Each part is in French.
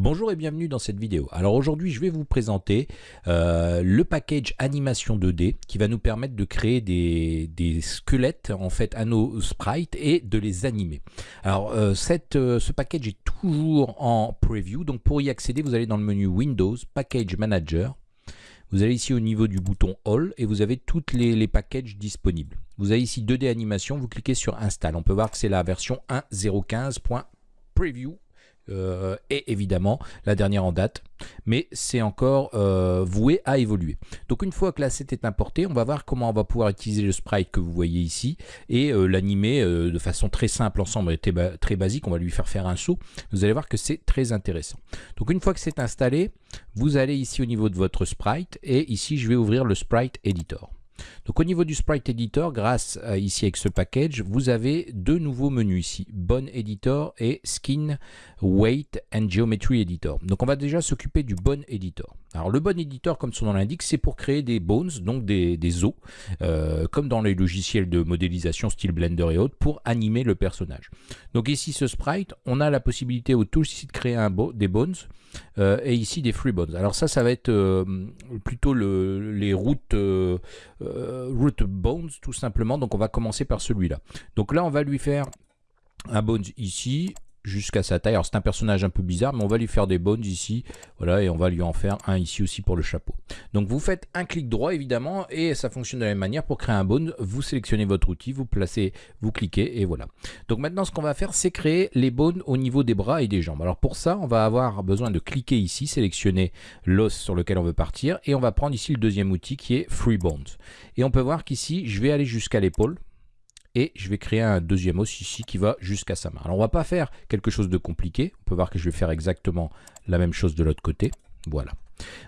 Bonjour et bienvenue dans cette vidéo. Alors aujourd'hui je vais vous présenter euh, le package animation 2D qui va nous permettre de créer des, squelettes en fait à nos sprites et de les animer. Alors euh, euh, ce package est toujours en preview donc pour y accéder vous allez dans le menu Windows, Package Manager. Vous allez ici au niveau du bouton All et vous avez les, les packages disponibles. Vous avez ici 2D animation, vous cliquez sur Install. On peut voir que c'est la version 1.015.preview euh, et évidemment la dernière en date, mais c'est encore euh, voué à évoluer. Donc une fois que l'asset est importé, on va voir comment on va pouvoir utiliser le sprite que vous voyez ici et euh, l'animer de façon très simple ensemble et très basique. On va lui faire faire un saut. Vous allez voir que c'est très intéressant. Donc une fois que c'est installé, vous allez ici au niveau de votre sprite et ici je vais ouvrir le sprite editor. Donc au niveau du Sprite Editor, grâce à, ici avec ce package, vous avez deux nouveaux menus ici, Bone Editor et Skin, Weight and Geometry Editor. Donc on va déjà s'occuper du Bone Editor. Alors le Bone Editor, comme son nom l'indique, c'est pour créer des bones, donc des, os, euh, comme dans les logiciels de modélisation style Blender et autres, pour animer le personnage. Donc ici ce sprite, on a la possibilité au tool ici de créer des bones, euh, et ici des free bones. Alors ça, ça va être euh, plutôt le, les routes root bones tout simplement. Donc on va commencer par celui-là. Donc là on va lui faire un bones ici jusqu'à sa taille. Alors c'est un personnage un peu bizarre, mais on va lui faire des bones ici, voilà, et on va lui en faire un ici aussi pour le chapeau. Donc vous faites un clic droit évidemment, et ça fonctionne de la même manière. Pour créer un bone, vous sélectionnez votre outil, vous placez, vous cliquez, et voilà. Donc maintenant ce qu'on va faire, c'est créer les bones au niveau des bras et des jambes. Alors pour ça, on va avoir besoin de cliquer ici, sélectionner l'os sur lequel on veut partir, et on va prendre ici le deuxième outil qui est Free Bones. Et on peut voir qu'ici, je vais aller jusqu'à l'épaule, et je vais créer un deuxième os ici qui va jusqu'à sa main. Alors on va pas faire quelque chose de compliqué, on peut voir que je vais faire exactement la même chose de l'autre côté, voilà.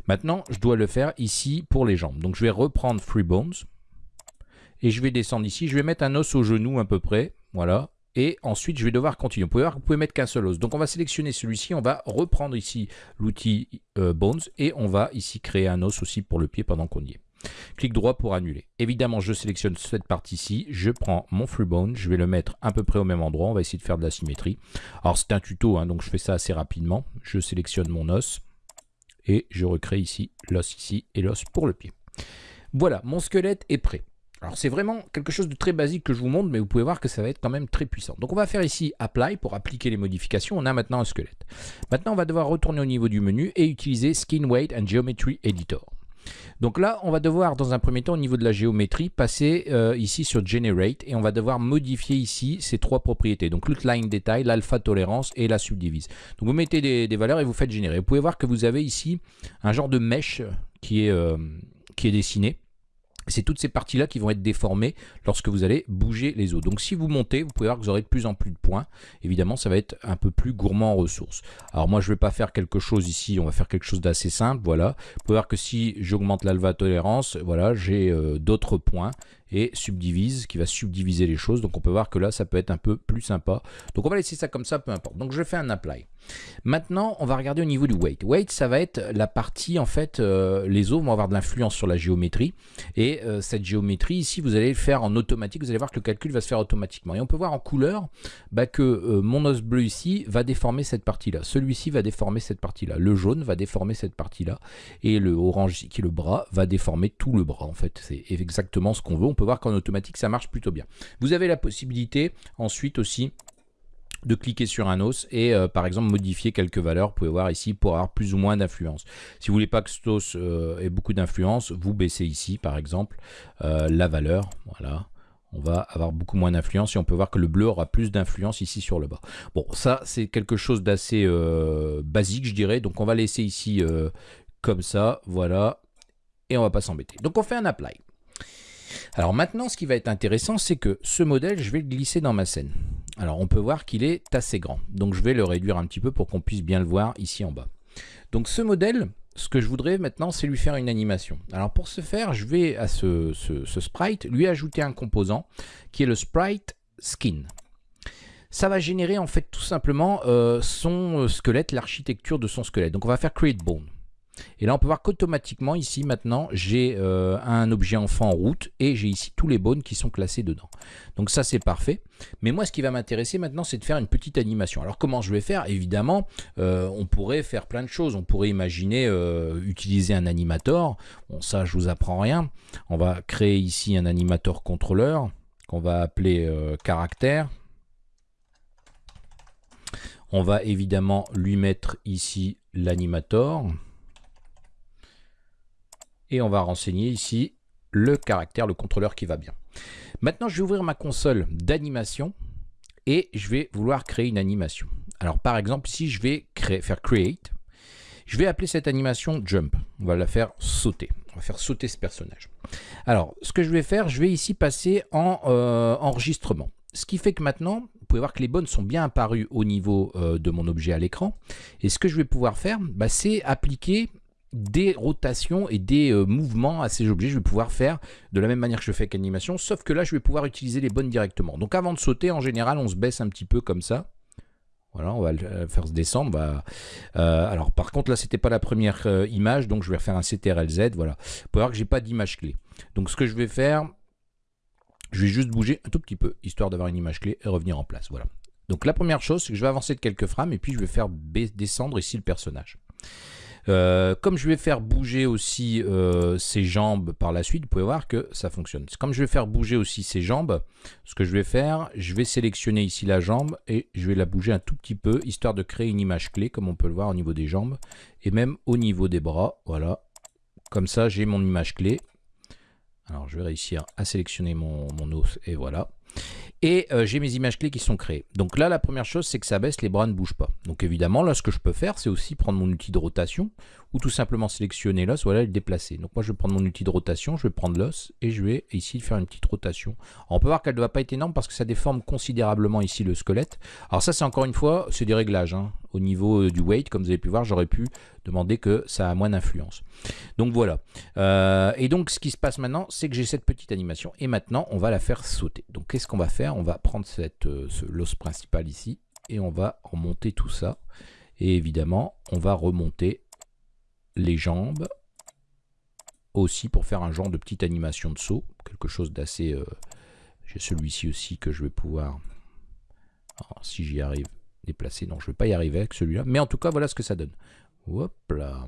Maintenant je dois le faire ici pour les jambes, donc je vais reprendre Free Bones, et je vais descendre ici, je vais mettre un os au genou à peu près, voilà, et ensuite je vais devoir continuer. Vous pouvez voir que vous pouvez mettre qu'un seul os. Donc on va sélectionner celui-ci, on va reprendre ici l'outil euh, Bones et on va ici créer un os aussi pour le pied pendant qu'on y est. Clic droit pour annuler. Évidemment, je sélectionne cette partie-ci, je prends mon freebone, je vais le mettre à peu près au même endroit, on va essayer de faire de la symétrie. Alors c'est un tuto, hein, donc je fais ça assez rapidement. Je sélectionne mon os et je recrée ici l'os ici et l'os pour le pied. Voilà, mon squelette est prêt. Alors c'est vraiment quelque chose de très basique que je vous montre, mais vous pouvez voir que ça va être quand même très puissant. Donc on va faire ici Apply pour appliquer les modifications. On a maintenant un squelette. Maintenant on va devoir retourner au niveau du menu et utiliser Skin Weight and Geometry Editor. Donc là, on va devoir, dans un premier temps, au niveau de la géométrie, passer euh, ici sur Generate et on va devoir modifier ici ces trois propriétés. Donc l'outline détail, l'alpha tolérance et la subdivise. Donc vous mettez des, valeurs et vous faites générer. Vous pouvez voir que vous avez ici un genre de mesh qui est, euh, qui est dessiné. C'est toutes ces parties-là qui vont être déformées lorsque vous allez bouger les os. Donc si vous montez, vous pouvez voir que vous aurez de plus en plus de points. Évidemment, ça va être un peu plus gourmand en ressources. Alors moi, je ne vais pas faire quelque chose ici, on va faire quelque chose d'assez simple. Voilà. Vous pouvez voir que si j'augmente l'alva tolérance, voilà, j'ai euh, d'autres points et subdivise, qui va subdiviser les choses. Donc on peut voir que là, ça peut être un peu plus sympa. Donc on va laisser ça comme ça, peu importe. Donc je fais un apply. Maintenant, on va regarder au niveau du weight. Weight, ça va être la partie, en fait, euh, les os vont avoir de l'influence sur la géométrie. Et euh, cette géométrie, ici, vous allez le faire en automatique. Vous allez voir que le calcul va se faire automatiquement. Et on peut voir en couleur bah, que euh, mon os bleu ici va déformer cette partie-là. Celui-ci va déformer cette partie-là. Le jaune va déformer cette partie-là. Et le orange qui est le bras, va déformer tout le bras, en fait. C'est exactement ce qu'on veut. On peut voir qu'en automatique, ça marche plutôt bien. Vous avez la possibilité ensuite aussi de cliquer sur un os et euh, par exemple modifier quelques valeurs. Vous pouvez voir ici pour avoir plus ou moins d'influence. Si vous voulez pas que cet os euh, ait beaucoup d'influence, vous baissez ici par exemple euh, la valeur. Voilà. On va avoir beaucoup moins d'influence et on peut voir que le bleu aura plus d'influence ici sur le bas. Bon, ça c'est quelque chose d'assez basique je dirais. Donc on va laisser ici comme ça. Voilà. Et on va pas s'embêter. Donc on fait un apply. Alors maintenant, ce qui va être intéressant, c'est que ce modèle, je vais le glisser dans ma scène. Alors on peut voir qu'il est assez grand. Donc je vais le réduire un petit peu pour qu'on puisse bien le voir ici en bas. Donc ce modèle, ce que je voudrais maintenant, c'est lui faire une animation. Alors pour ce faire, je vais à ce, sprite lui ajouter un composant qui est le sprite skin. Ça va générer en fait tout simplement euh, son squelette, l'architecture de son squelette. Donc on va faire create bone. Et là, on peut voir qu'automatiquement, ici, maintenant, j'ai euh, un objet enfant en route et j'ai ici tous les bones qui sont classés dedans. Donc ça, c'est parfait. Mais moi, ce qui va m'intéresser maintenant, c'est de faire une petite animation. Alors, comment je vais faire? Évidemment, euh, on pourrait faire plein de choses. On pourrait imaginer euh, utiliser un animator. Bon, ça, je vous apprends rien. On va créer ici un animator contrôleur qu'on va appeler caractère. On va évidemment lui mettre ici l'animator. Et on va renseigner ici le caractère, le contrôleur qui va bien. Maintenant, je vais ouvrir ma console d'animation et je vais vouloir créer une animation. Alors, par exemple, si je vais faire Create, je vais appeler cette animation Jump. On va la faire sauter. On va faire sauter ce personnage. Alors, ce que je vais faire, je vais ici passer en euh, enregistrement. Ce qui fait que maintenant, pouvez voir que les bonnes sont bien apparues au niveau euh, de mon objet à l'écran. Et ce que je vais pouvoir faire, bah, c'est appliquer des rotations et des euh, mouvements à ces objets. Je vais pouvoir faire de la même manière que je fais avec animation, sauf que là, je vais pouvoir utiliser les bonnes directement. Donc avant de sauter, en général, on se baisse un petit peu comme ça. Voilà, on va le faire se descendre. Euh, alors par contre, là, c'était pas la première image, donc je vais refaire un CTRL-Z. Voilà. Vous pouvez voir que j'ai pas d'image clé. Donc ce que je vais faire, je vais juste bouger un tout petit peu, histoire d'avoir une image clé et revenir en place. Voilà. Donc la première chose, c'est que je vais avancer de quelques frames et puis je vais faire descendre ici le personnage. Euh, comme je vais faire bouger aussi euh, ses jambes par la suite, vous pouvez voir que ça fonctionne. Comme je vais faire bouger aussi ses jambes, ce que je vais faire, je vais sélectionner ici la jambe et je vais la bouger un tout petit peu, histoire de créer une image clé, comme on peut le voir au niveau des jambes, et même au niveau des bras, voilà. Comme ça, j'ai mon image clé. Alors je vais réussir à sélectionner mon, os et voilà. Et euh, j'ai mes images clés qui sont créées. Donc là, la première chose, c'est que ça baisse, les bras ne bougent pas. Donc évidemment, là, ce que je peux faire, c'est aussi prendre mon outil de rotation ou tout simplement sélectionner l'os, voilà, le déplacer. Donc moi, je vais prendre mon outil de rotation, je vais prendre l'os et je vais ici faire une petite rotation. on peut voir qu'elle ne doit pas être énorme parce que ça déforme considérablement ici le squelette. Alors ça, c'est encore une fois, c'est des réglages. Hein. Au niveau euh, du weight, comme vous avez pu voir, j'aurais pu demander que ça a moins d'influence. Donc voilà. Euh, et donc, ce qui se passe maintenant, c'est que j'ai cette petite animation et maintenant, on va la faire sauter. Donc qu'est-ce qu'on va faire? On va prendre cette, euh, l'os principal ici et on va remonter tout ça. Et évidemment, on va remonter les jambes aussi pour faire un genre de petite animation de saut, quelque chose d'assez... Euh, j'ai celui-ci aussi que je vais pouvoir, si j'y arrive, déplacer. Non, je ne vais pas y arriver avec celui-là, mais en tout cas, voilà ce que ça donne. Hop là.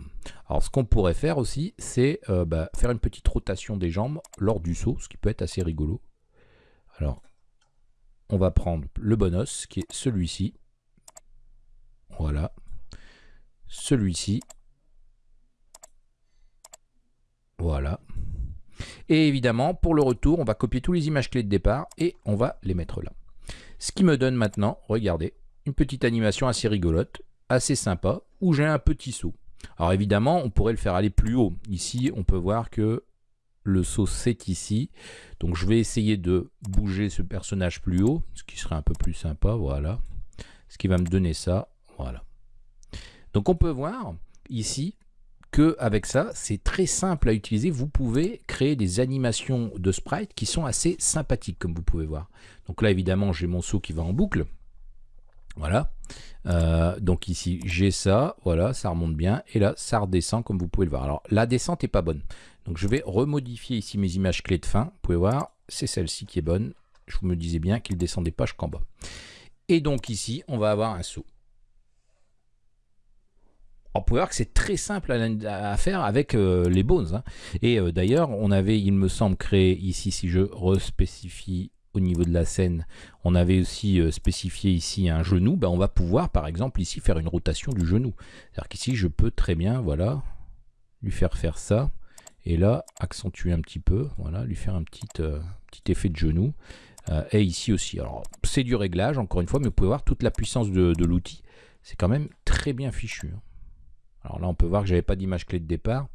Alors, ce qu'on pourrait faire aussi, c'est euh, bah, faire une petite rotation des jambes lors du saut, ce qui peut être assez rigolo. Alors, on va prendre le bon os, qui est celui-ci. Voilà. Celui-ci. Voilà. Et évidemment, pour le retour, on va copier tous les images clés de départ et on va les mettre là. Ce qui me donne maintenant, regardez, une petite animation assez rigolote, assez sympa, où j'ai un petit saut. Alors évidemment, on pourrait le faire aller plus haut. Ici, on peut voir que le saut c'est ici. Donc je vais essayer de bouger ce personnage plus haut, ce qui serait un peu plus sympa, voilà. Ce qui va me donner ça, voilà. Donc on peut voir ici que avec ça, c'est très simple à utiliser. Vous pouvez créer des animations de sprite qui sont assez sympathiques, comme vous pouvez voir. Donc là, évidemment, j'ai mon saut qui va en boucle. Voilà. Euh, donc ici, j'ai ça. Voilà, ça remonte bien. Et là, ça redescend, comme vous pouvez le voir. Alors, la descente n'est pas bonne. Donc, je vais remodifier ici mes images clés de fin. Vous pouvez voir, c'est celle-ci qui est bonne. Je vous me disais bien qu'il descendait pas jusqu'en bas. Et donc ici, on va avoir un saut on peut voir que c'est très simple à, faire avec euh, les bones. Hein. Et euh, d'ailleurs, on avait, il me semble, créé ici, si je respécifie au niveau de la scène, on avait aussi euh, spécifié ici un genou. Ben, on va pouvoir, par exemple, ici faire une rotation du genou. C'est-à-dire qu'ici, je peux très bien, voilà, lui faire faire ça. Et là, accentuer un petit peu, voilà, lui faire un petit, petit effet de genou. et ici aussi. Alors, c'est du réglage, encore une fois, mais vous pouvez voir toute la puissance de, de l'outil. C'est quand même très bien fichu. Hein. Alors là, on peut voir que j'avais pas d'image clé de départ.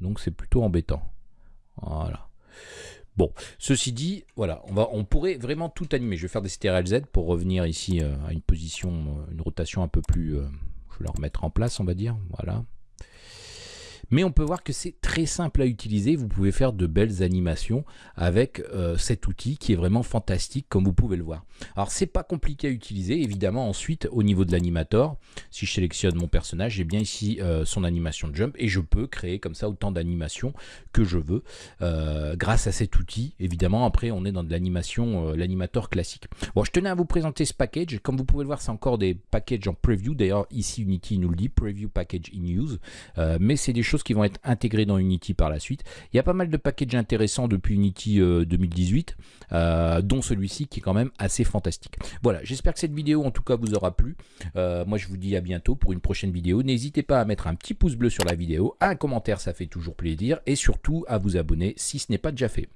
Donc c'est plutôt embêtant. Voilà. Bon, ceci dit, voilà, on, va, on pourrait vraiment tout animer. Je vais faire des Z pour revenir ici euh, à une position, euh, une rotation un peu plus... Euh, je vais la remettre en place, on va dire. Voilà. Mais on peut voir que c'est très simple à utiliser. Vous pouvez faire de belles animations avec euh, cet outil qui est vraiment fantastique comme vous pouvez le voir. Alors c'est pas compliqué à utiliser. Évidemment ensuite au niveau de l'animator, si je sélectionne mon personnage, j'ai bien ici euh, son animation de jump et je peux créer comme ça autant d'animations que je veux euh, grâce à cet outil. Évidemment après on est dans de l'animation, l'animator classique. Bon je tenais à vous présenter ce package. Comme vous pouvez le voir c'est encore des packages en preview. D'ailleurs ici Unity nous le dit, preview package in use. mais c'est des choses qui vont être intégrées dans Unity par la suite. Il y a pas mal de packages intéressants depuis Unity 2018, euh, euh, dont celui-ci qui est quand même assez fantastique. Voilà, j'espère que cette vidéo en tout cas vous aura plu. Euh, moi je vous dis à bientôt pour une prochaine vidéo. N'hésitez pas à mettre un petit pouce bleu sur la vidéo, un commentaire ça fait toujours plaisir et surtout à vous abonner si ce n'est pas déjà fait.